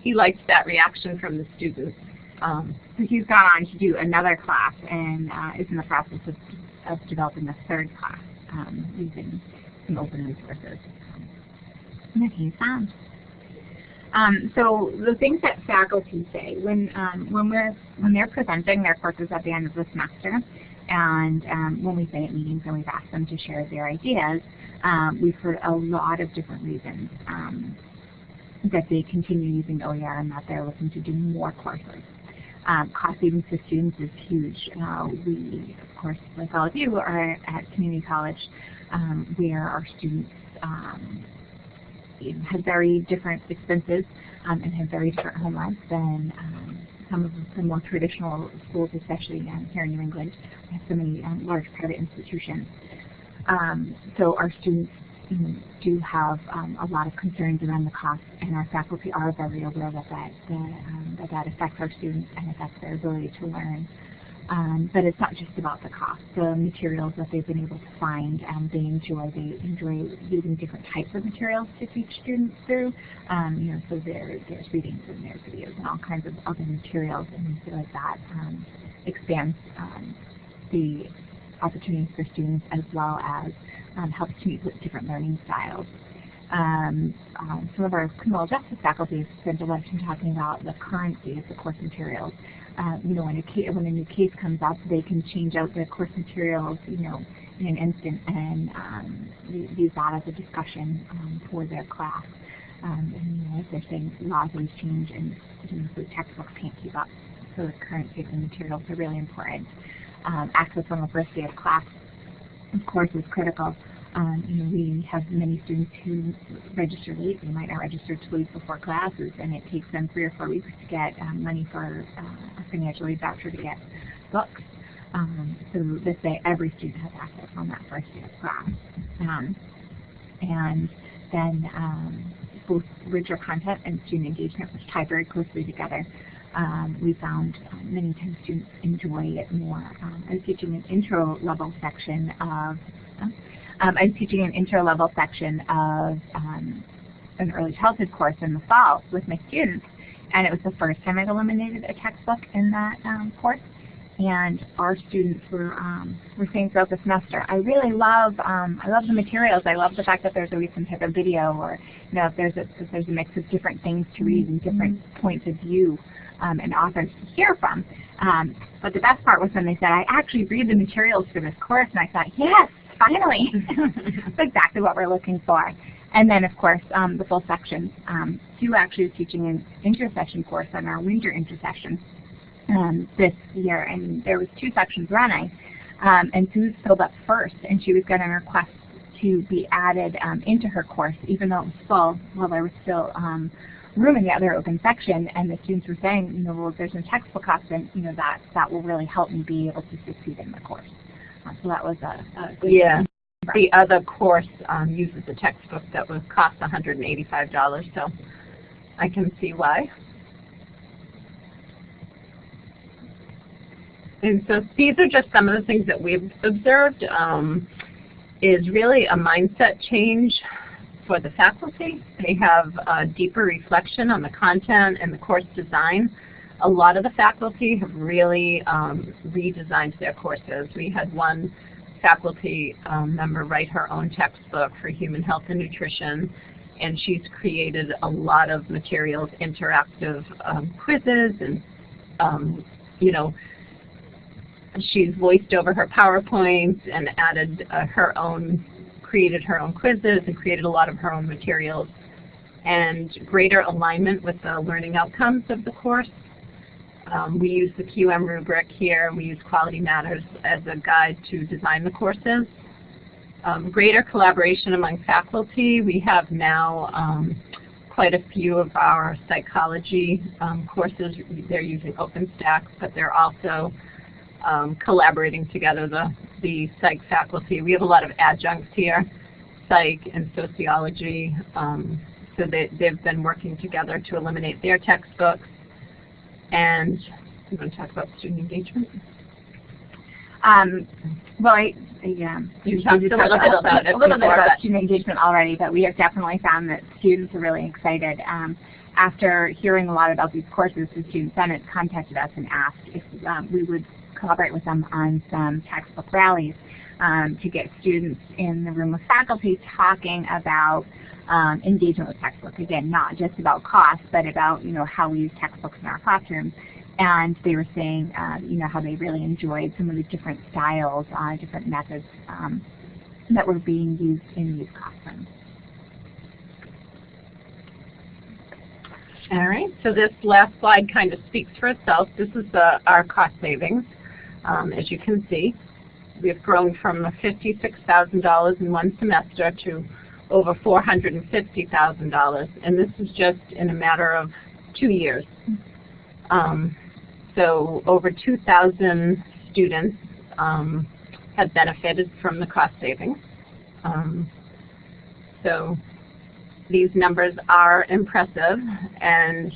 he liked that reaction from the students. Um, so he's gone on to do another class and uh, is in the process of, of developing a third class um, using some open resources that he's found. Um, so the things that faculty say when um, when we're when they're presenting their courses at the end of the semester, and um, when we say at meetings and we've asked them to share their ideas, um, we've heard a lot of different reasons that they continue using OER and that they're looking to do more courses. Um, cost savings for students is huge. Uh, we, of course, like all of you, are at community college where our students have very different expenses um, and have very different home lives than um, some of the more traditional schools, especially um, here in New England. We have so many um, large private institutions. Um, so our students do have um, a lot of concerns around the cost, and our faculty are very aware that that, that, that, that affects our students and affects their ability to learn. Um, but it's not just about the cost. The materials that they've been able to find, um, they enjoy. They enjoy using different types of materials to teach students through. Um, you know, so there, there's readings and there's videos and all kinds of other materials, and we feel like that um, expands um, the opportunities for students as well as um, helps to meet with different learning styles. Um, um, some of our criminal justice faculty spent a lot of time talking about the currency of the course materials uh, you know, when a, when a new case comes up, they can change out the course materials, you know, in an instant and um, use that as a discussion um, for their class. Um, and you know, as they're saying, laws always change and you know, textbooks can't keep up. So the currency of the materials are really important. Um, access on the first day of class, of course, is critical. Um, you know, we have many students who register late. They might not register two weeks before classes, and it takes them three or four weeks to get um, money for uh, a financial aid voucher to get books. Um, so this way, every student has access on that first day of class. Um, and then um, both richer content and student engagement, which tie very closely together. Um, we found um, many times students enjoy it more. Um, I was teaching an intro level section of um, I'm teaching an intro-level section of um, an early childhood course in the fall with my students, and it was the first time I'd eliminated a textbook in that um, course. And our students were um, were saying throughout the semester, I really love um, I love the materials. I love the fact that there's always some type of video, or you know, if there's a if there's a mix of different things to read and different mm-hmm. points of view um, and authors to hear from. Um, but the best part was when they said, I actually read the materials for this course, and I thought, yes, finally. *laughs* That's exactly what we're looking for. And then, of course, um, the full sections. Um, Sue actually is teaching an intersession course on our winter intersession um, this year, and there was two sections running. Um, and Sue filled up first, and she was getting requests to be added um, into her course, even though it was full, while there was still um, room in the other open section. And the students were saying, you know, well, if there's no textbook option, you know, that, that will really help me be able to succeed in the course. So that was a, a good Yeah. The other course um, uses a textbook that would cost $185, so I can see why. And so these are just some of the things that we've observed um, is really a mindset change for the faculty. They have a deeper reflection on the content and the course design a lot of the faculty have really um, redesigned their courses. We had one faculty um, member write her own textbook for human health and nutrition, and she's created a lot of materials, interactive um, quizzes, and um, you know, she's voiced over her PowerPoints and added uh, her own, created her own quizzes and created a lot of her own materials and greater alignment with the learning outcomes of the course. Um, we use the QM rubric here, and we use Quality Matters as a guide to design the courses. Um, greater collaboration among faculty. We have now um, quite a few of our psychology um, courses. They're using OpenStax, but they're also um, collaborating together, the, the psych faculty. We have a lot of adjuncts here, psych and sociology. Um, so they, they've been working together to eliminate their textbooks. And I'm going to talk about student engagement. Um, well, I, yeah, you talked a little bit about it a little bit about student engagement already, but we have definitely found that students are really excited. Um, after hearing a lot about these courses, the Student Senate contacted us and asked if um, we would collaborate with them on some textbook rallies um, to get students in the room with faculty talking about um, engagement with textbooks. Again, not just about cost, but about you know how we use textbooks in our classrooms. And they were saying, uh, you know, how they really enjoyed some of the different styles, uh, different methods um, that were being used in these classrooms. All right, so this last slide kind of speaks for itself. This is the, our cost savings. Um, as you can see, we've grown from $56,000 in one semester to over $450,000, and this is just in a matter of two years. Um, so over 2,000 students um, have benefited from the cost savings. Um, so these numbers are impressive, and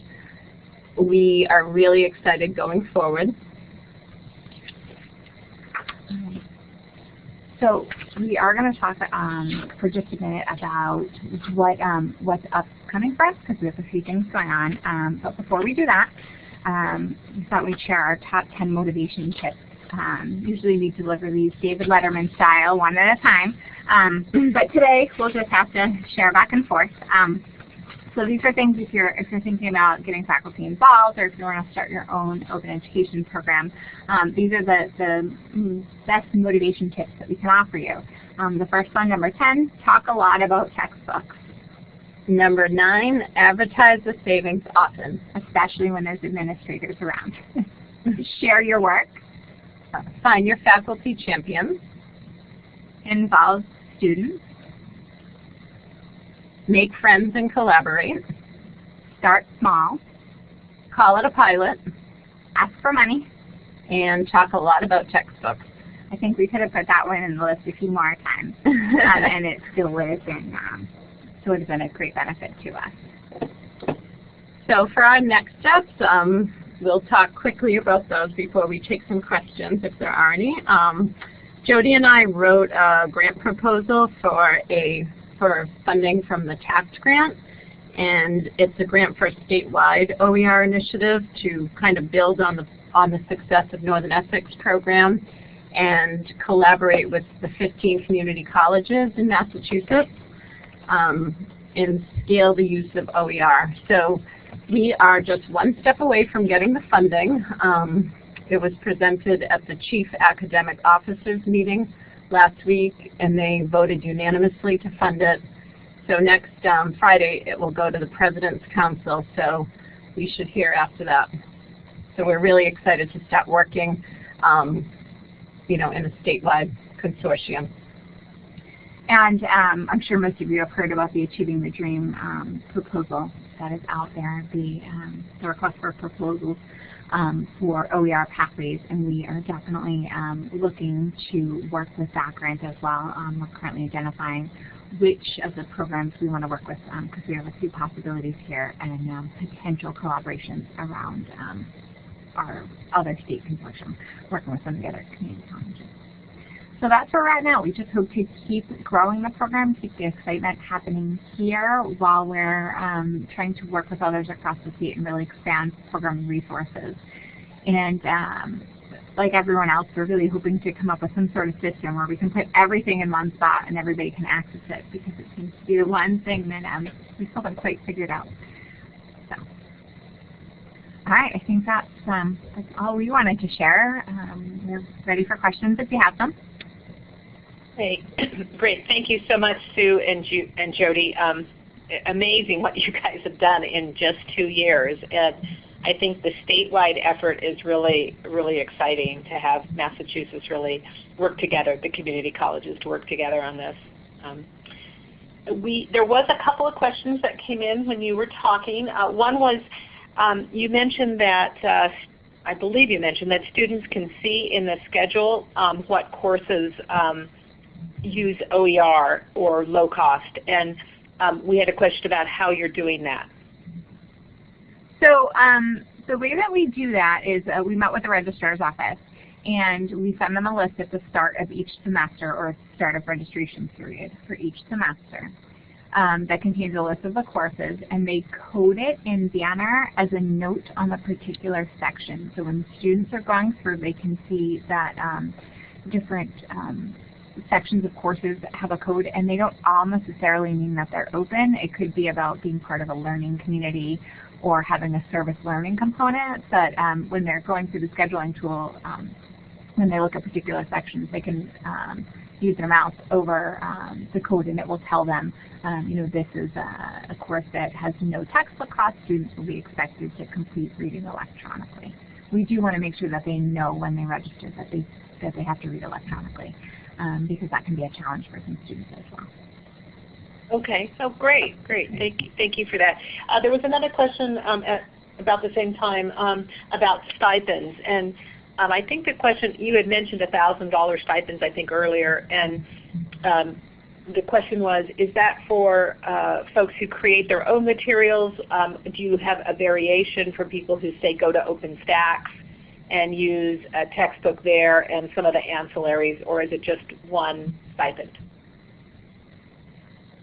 we are really excited going forward. So we are going to talk um, for just a minute about what um, what's upcoming for us because we have a few things going on. Um, but before we do that, um, we thought we'd share our top 10 motivation tips. Um, usually we deliver these David Letterman style, one at a time. Um, *clears throat* but today we'll just have to share back and forth. So these are things if you're if you're thinking about getting faculty involved or if you want to start your own open education program, um, these are the, the mm, best motivation tips that we can offer you. Um, the first one, number 10, talk a lot about textbooks, Number nine, advertise the savings often. especially when there's administrators around. *laughs* Share your work, Find your faculty champions. involve students, Make friends and collaborate. start small, Call it a pilot. ask for money. And talk a lot about textbooks. I think we could have put that one in the list a few more times, *laughs* um, and it still would have been um, still would have been a great benefit to us. So for our next steps, um, we'll talk quickly about those before we take some questions, if there are any. Um, Jody and I wrote a grant proposal for a for funding from the TACT grant, and it's a grant for a statewide OER initiative to kind of build on the on the success of Northern Essex program and collaborate with the 15 community colleges in Massachusetts um, and scale the use of OER. So we are just one step away from getting the funding. Um, it was presented at the Chief Academic Officers meeting last week, and they voted unanimously to fund it. So next um, Friday, it will go to the President's Council, so we should hear after that. So we're really excited to start working, um, you know, in a statewide consortium. And um, I'm sure most of you have heard about the Achieving the Dream um, proposal that is out there, the, um, the request for proposals um, for OER pathways, and we are definitely um, looking to work with that grant as well. Um, we're currently identifying which of the programs we want to work with because we have a few possibilities here and um, potential collaborations around um, our other state consortium, working with some of the other community colleges. So that's where we're at now. We just hope to keep growing the program, keep the excitement happening here while we're um, trying to work with others across the state and really expand program resources. And um, like everyone else, we're really hoping to come up with some sort of system where we can put everything in one spot and everybody can access it because it seems to be the one thing that um, we still haven't quite figured out. So. All right, I think that's, um, that's all we wanted to share. Um, we're ready for questions if you have them. Great, *clears throat* great. Thank you so much, Sue and, Ju and Jody. Um, amazing what *laughs* you guys have done in just two years. And I think the statewide effort is really, really exciting to have Massachusetts really work together, the community colleges to work together on this. Um, we, there was a couple of questions that came in when you were talking. Uh, one was, um, you mentioned that, uh, I believe you mentioned that students can see in the schedule um, what courses um, use OER or low cost. And um, we had a question about how you're doing that. So um, the way that we do that is uh, we met with the registrar's office and we send them a list at the start of each semester or start of registration period for each semester um, that contains a list of the courses and they code it in Banner as a note on the particular section. So when students are going through they can see that um, different um, sections of courses have a code and they don't all necessarily mean that they're open. It could be about being part of a learning community or having a service learning component that um, when they're going through the scheduling tool, um, when they look at particular sections, they can um, use their mouse over um, the code and it will tell them, um, you know, this is a, a, course that has no textbook cost. Students will be expected to complete reading electronically. We do want to make sure that they know when they register that they, that they have to read electronically um, because that can be a challenge for some students as well. Okay, so great, great. Thank you, thank you for that. Uh, there was another question um, at about the same time um, about stipends, and um, I think the question you had mentioned a thousand dollar stipends I think earlier, and um, the question was, is that for uh, folks who create their own materials? Um, do you have a variation for people who say go to OpenStax and use a textbook there and some of the ancillaries, or is it just one stipend?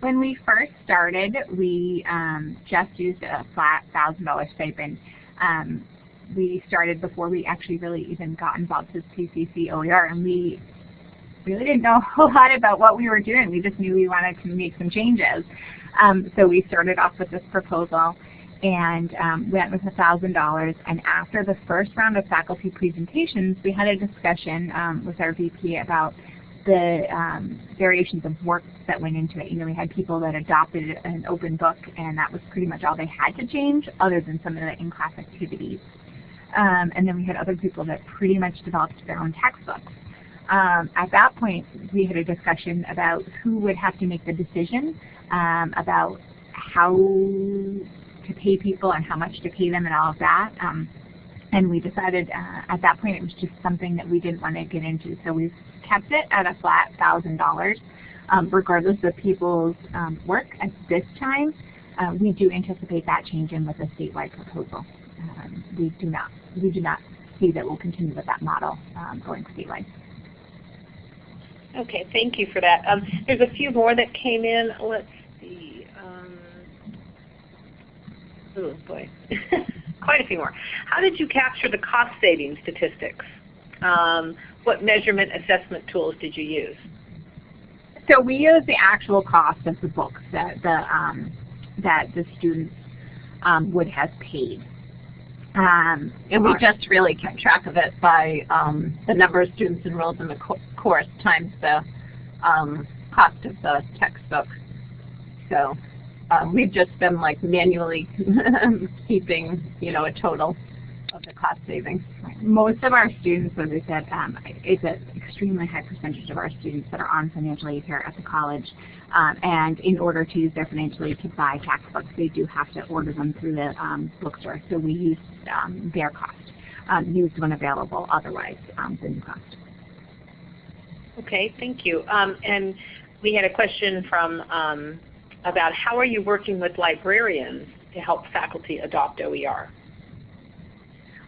When we first started, we um, just used a flat $1,000 stipend. Um, we started before we actually really even got involved with CCC OER, and we really didn't know *laughs* a whole lot about what we were doing. We just knew we wanted to make some changes. Um, so we started off with this proposal and um, went with $1,000. And after the first round of faculty presentations, we had a discussion um, with our VP about the um, variations of work that went into it. You know, we had people that adopted an open book, and that was pretty much all they had to change, other than some of the in-class activities. Um, and then we had other people that pretty much developed their own textbooks. Um, at that point, we had a discussion about who would have to make the decision um, about how to pay people and how much to pay them and all of that. Um, and we decided uh, at that point it was just something that we didn't want to get into. So we've kept it at a flat $1,000 um, regardless of people's um, work at this time. Uh, we do anticipate that changing with a statewide proposal. Um, we do not we do not see that we'll continue with that model um, going statewide. Okay, thank you for that. Um, there's a few more that came in. Let's see. Um, oh boy. *laughs* quite a few more. How did you capture the cost saving statistics? Um, what measurement assessment tools did you use? So we use the actual cost of the books that the um, that the students um, would have paid. Um, and we just really kept track of it by um, the number of students enrolled in the co course times the um, cost of the textbook. So um, we've just been like manually *laughs* keeping, you know, a total of the cost savings. Most of our students, as I said, um, it's an extremely high percentage of our students that are on financial aid here at the college. Um, and in order to use their financial aid to buy textbooks, they do have to order them through the um, bookstore. So we use um, their cost, um, used when available, otherwise um, the new cost. Okay, thank you. and we had a question from about how are you working with librarians to help faculty adopt OER?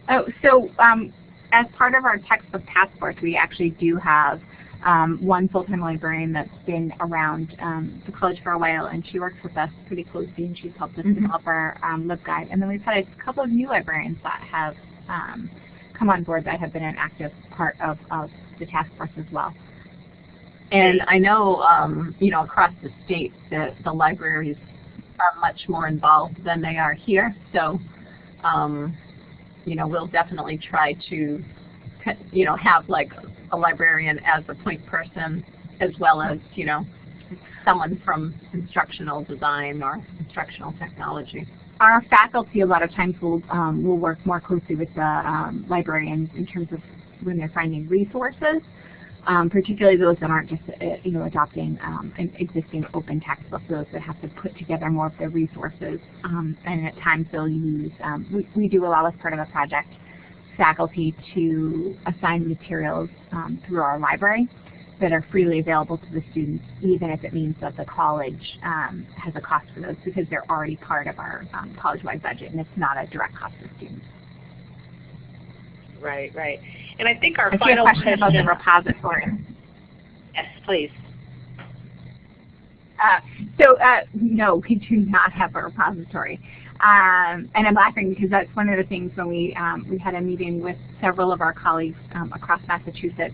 Oh, so um, as part of our textbook task force, we actually do have um, one full-time librarian that's been around um, the college for a while, and she works with us pretty closely, and she's helped us mm -hmm. develop our um, LibGuide. And then we've had a couple of new librarians that have um, come on board that have been an active part of, of the task force as well. And I know, um, you know, across the state that the libraries are much more involved than they are here. So, um, you know, we'll definitely try to, you know, have like a librarian as a point person as well as, you know, someone from instructional design or instructional technology. Our faculty a lot of times will, um, will work more closely with the um, librarians in terms of when they're finding resources, um, particularly those that aren't just uh, you know adopting um, an existing open textbook, those that have to put together more of their resources. Um, and at times they'll use, um, we, we do allow as part of a project faculty to assign materials um, through our library that are freely available to the students, even if it means that the college um, has a cost for those because they're already part of our college-wide budget and it's not a direct cost to students. Right, right. And I think our I see a final question about the repository. Yes, please. Uh, so uh, no, we do not have a repository. Um, and I'm laughing because that's one of the things when we, um, we had a meeting with several of our colleagues um, across Massachusetts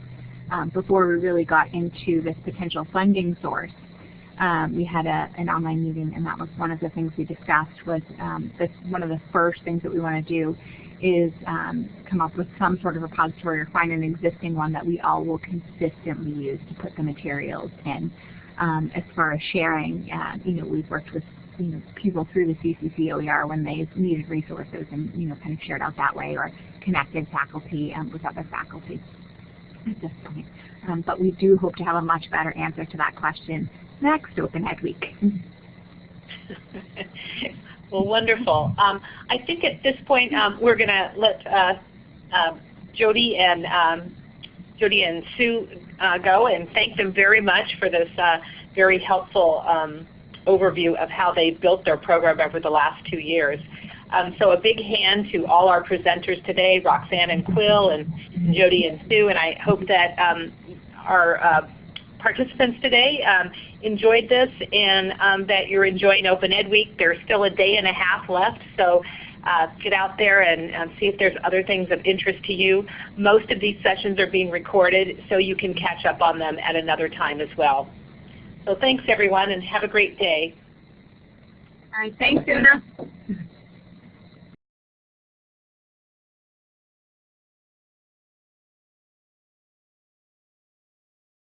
um, before we really got into this potential funding source. Um, we had a, an online meeting and that was one of the things we discussed was um, this, one of the first things that we want to do is um, come up with some sort of repository or find an existing one that we all will consistently use to put the materials in. Um, as far as sharing, uh, you know, we've worked with you know, people through the CCC OER when they needed resources and you know, kind of shared out that way or connected faculty um, with other faculty at this point. Um, but we do hope to have a much better answer to that question next Open Ed Week. *laughs* well, wonderful. Um, I think at this point um, we're going to let uh, uh, Jody and um, Jody and Sue uh, go and thank them very much for this uh, very helpful um, overview of how they built their program over the last two years. Um, so a big hand to all our presenters today, Roxanne and Quill and Jody and Sue, and I hope that our uh, participants today enjoyed this and um, that you're enjoying Open Ed Week. There's still a day and a half left, so uh, get out there and um, see if there's other things of interest to you. Most of these sessions are being recorded, so you can catch up on them at another time as well. So thanks everyone and have a great day. All right, thanks Una.